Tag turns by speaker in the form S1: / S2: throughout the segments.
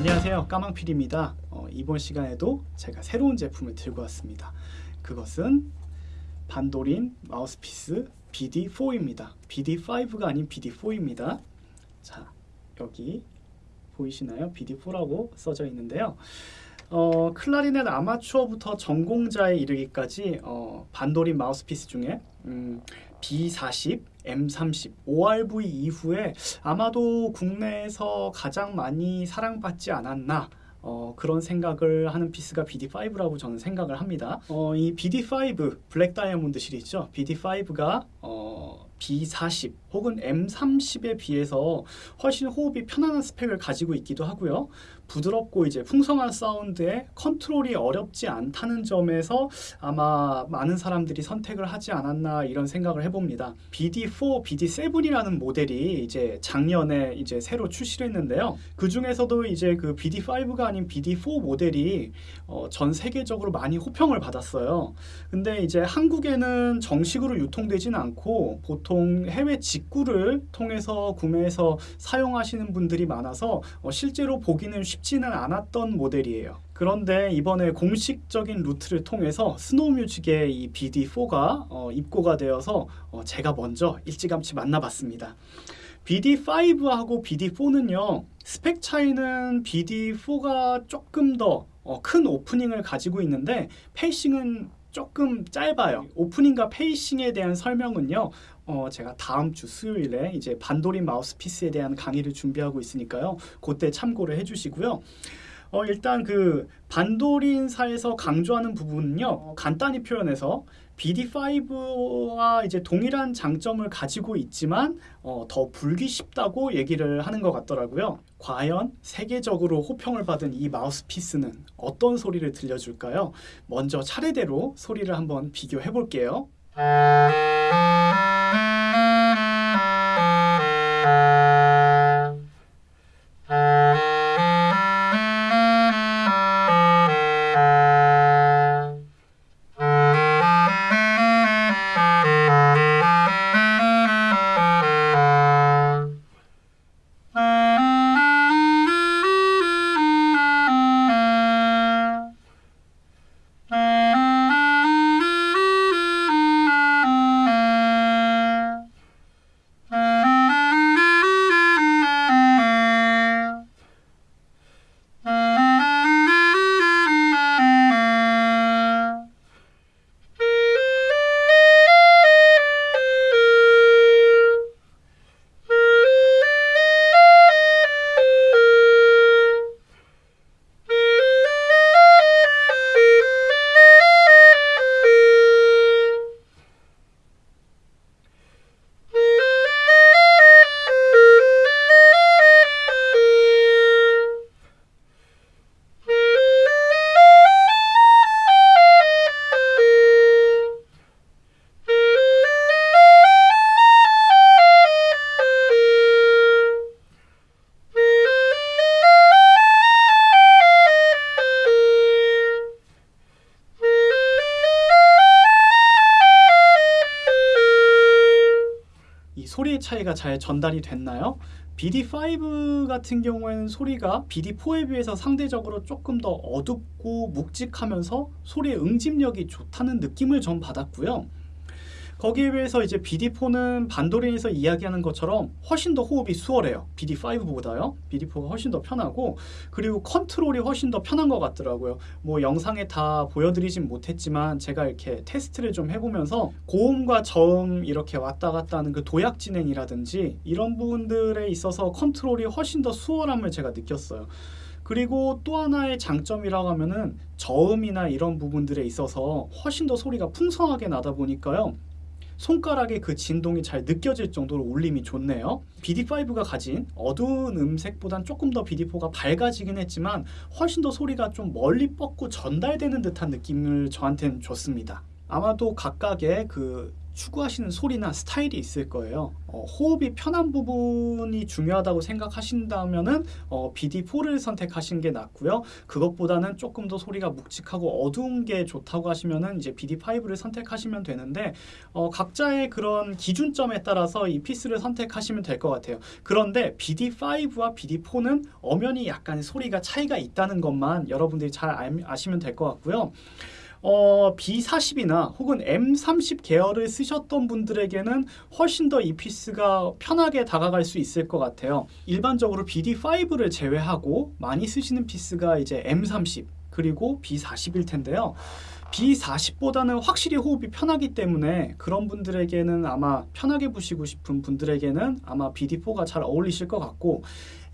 S1: 안녕하세요. 까망필입니다. 어, 이번 시간에도 제가 새로운 제품을 들고 왔습니다. 그것은 반도린 마우스피스 BD4입니다. BD5가 아닌 BD4입니다. 자 여기 보이시나요? BD4라고 써져 있는데요. 어, 클라리넷 아마추어부터 전공자에 이르기까지 어, 반도린 마우스피스 중에 음, B40, M30, ORV 이후에 아마도 국내에서 가장 많이 사랑받지 않았나 어, 그런 생각을 하는 피스가 BD5라고 저는 생각을 합니다. 어, 이 BD5 Black Diamond 시리즈죠. BD5가 어, B40 혹은 M30에 비해서 훨씬 호흡이 편안한 스펙을 가지고 있기도 하고요. 부드럽고 이제 풍성한 사운드에 컨트롤이 어렵지 않다는 점에서 아마 많은 사람들이 선택을 하지 않았나 이런 생각을 해봅니다. BD4, BD7이라는 모델이 이제 작년에 이제 새로 출시를 했는데요. 그 중에서도 이제 그 BD5가 아닌 BD4 모델이 어, 전 세계적으로 많이 호평을 받았어요. 근데 이제 한국에는 정식으로 유통되지는 않고 보통 해외 직구를 통해서 구매해서 사용하시는 분들이 많아서 어, 실제로 보기는 쉽 쉽지는 않았던 모델이에요. 그런데 이번에 공식적인 루트를 통해서 스노우뮤직의 이 BD4가 어, 입고가 되어서 어, 제가 먼저 일찌감치 만나봤습니다. BD5하고 BD4는요 스펙 차이는 BD4가 조금 더큰 어, 오프닝을 가지고 있는데 페이싱은 조금 짧아요. 오프닝과 페이싱에 대한 설명은요. 어, 제가 다음 주 수요일에 이제 반도린 마우스피스에 대한 강의를 준비하고 있으니까요. 그때 참고를 해주시고요. 어, 일단 그 반도린사에서 강조하는 부분은요. 어, 간단히 표현해서 BD5와 이제 동일한 장점을 가지고 있지만 어, 더 불기 쉽다고 얘기를 하는 것 같더라고요. 과연 세계적으로 호평을 받은 이 마우스피스는 어떤 소리를 들려줄까요? 먼저 차례대로 소리를 한번 비교해 볼게요. 소리의 차이가 잘 전달이 됐나요? BD5 같은 경우에는 소리가 BD4에 비해서 상대적으로 조금 더 어둡고 묵직하면서 소리의 응집력이 좋다는 느낌을 전 받았고요. 거기에 비해서 이제 BD4는 반도린에서 이야기하는 것처럼 훨씬 더 호흡이 수월해요. BD5보다요. BD4가 훨씬 더 편하고 그리고 컨트롤이 훨씬 더 편한 것 같더라고요. 뭐 영상에 다 보여드리진 못했지만 제가 이렇게 테스트를 좀 해보면서 고음과 저음 이렇게 왔다 갔다 하는 그 도약 진행이라든지 이런 부분들에 있어서 컨트롤이 훨씬 더 수월함을 제가 느꼈어요. 그리고 또 하나의 장점이라고 하면은 저음이나 이런 부분들에 있어서 훨씬 더 소리가 풍성하게 나다 보니까요. 손가락의 그 진동이 잘 느껴질 정도로 울림이 좋네요. BD5가 가진 어두운 음색보단 조금 더 BD4가 밝아지긴 했지만 훨씬 더 소리가 좀 멀리 뻗고 전달되는 듯한 느낌을 저한테는 줬습니다. 아마도 각각의 그 추구하시는 소리나 스타일이 있을 거예요. 어, 호흡이 편한 부분이 중요하다고 생각하신다면은 어, BD4를 선택하시는 게 낫고요. 그것보다는 조금 더 소리가 묵직하고 어두운 게 좋다고 하시면은 이제 BD5를 선택하시면 되는데 어, 각자의 그런 기준점에 따라서 이 피스를 선택하시면 될 것 같아요. 그런데 BD5와 BD4는 엄연히 약간 소리가 차이가 있다는 것만 여러분들이 잘 알- 아시면 될 것 같고요. 어, B40이나 혹은 M30 계열을 쓰셨던 분들에게는 훨씬 더 이 피스가 편하게 다가갈 수 있을 것 같아요. 일반적으로 BD5를 제외하고 많이 쓰시는 피스가 이제 M30 그리고 B40일 텐데요. B40보다는 확실히 호흡이 편하기 때문에 그런 분들에게는 아마 편하게 부시고 싶은 분들에게는 아마 BD4가 잘 어울리실 것 같고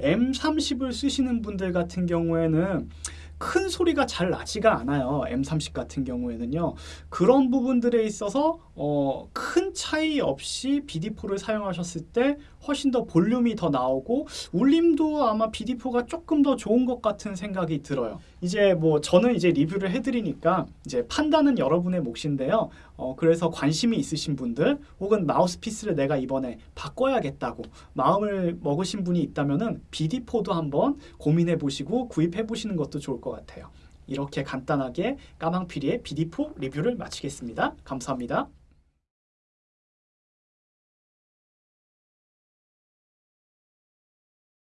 S1: M30을 쓰시는 분들 같은 경우에는 큰 소리가 잘 나지가 않아요. M30 같은 경우에는요. 그런 부분들에 있어서 어, 큰 차이 없이 BD4를 사용하셨을 때 훨씬 더 볼륨이 더 나오고 울림도 아마 BD4가 조금 더 좋은 것 같은 생각이 들어요. 이제 뭐 저는 이제 리뷰를 해드리니까 이제 판단은 여러분의 몫인데요. 어, 그래서 관심이 있으신 분들 혹은 마우스피스를 내가 이번에 바꿔야겠다고 마음을 먹으신 분이 있다면은 BD4도 한번 고민해 보시고 구입해 보시는 것도 좋을 것 같아요. 이렇게 간단하게 까망피리의 BD4 리뷰를 마치겠습니다. 감사합니다.